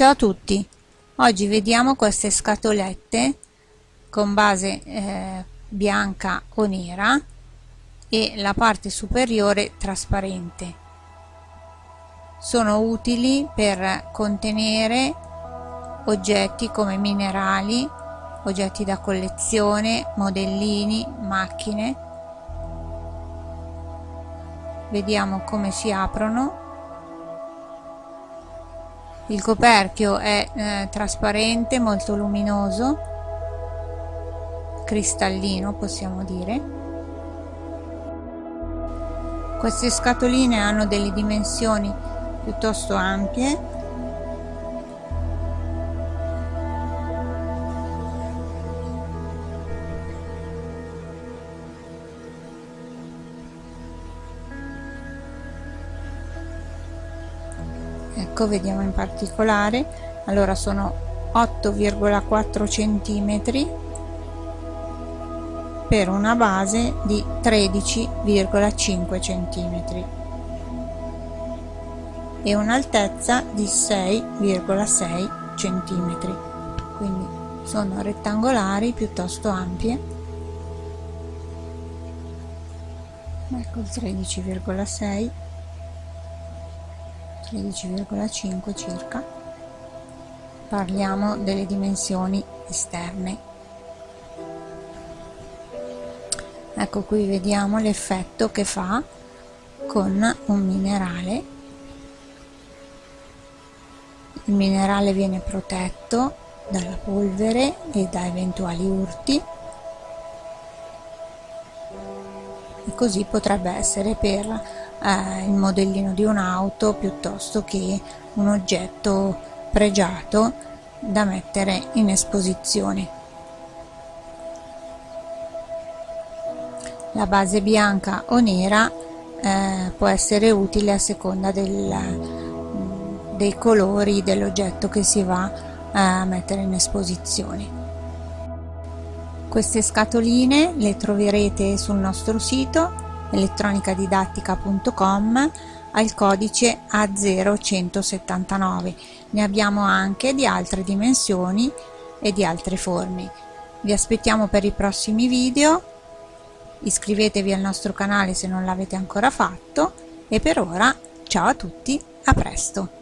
Ciao a tutti, oggi vediamo queste scatolette con base eh, bianca o nera e la parte superiore trasparente. Sono utili per contenere oggetti come minerali, oggetti da collezione, modellini, macchine. Vediamo come si aprono il coperchio è eh, trasparente molto luminoso cristallino possiamo dire. Queste scatoline hanno delle dimensioni piuttosto ampie ecco vediamo in particolare. Allora sono 8,4 centimetri per una base di 13,5 centimetri e un'altezza di 6,6 centimetri. Quindi sono rettangolari piuttosto ampie. Ecco il 13,6 13,5 circa. Parliamo delle dimensioni esterne. Ecco qui vediamo l'effetto che fa con un minerale. Il minerale viene protetto dalla polvere e da eventuali urti così potrebbe essere per eh, il modellino di un'auto piuttosto che un oggetto pregiato da mettere in esposizione. La base bianca o nera eh, può essere utile a seconda del, dei colori dell'oggetto che si va a mettere in esposizione. Queste scatoline le troverete sul nostro sito elettronicadidattica.com al codice A0179. Ne abbiamo anche di altre dimensioni e di altre forme. Vi aspettiamo per i prossimi video, iscrivetevi al nostro canale se non l'avete ancora fatto e per ora ciao a tutti, a presto!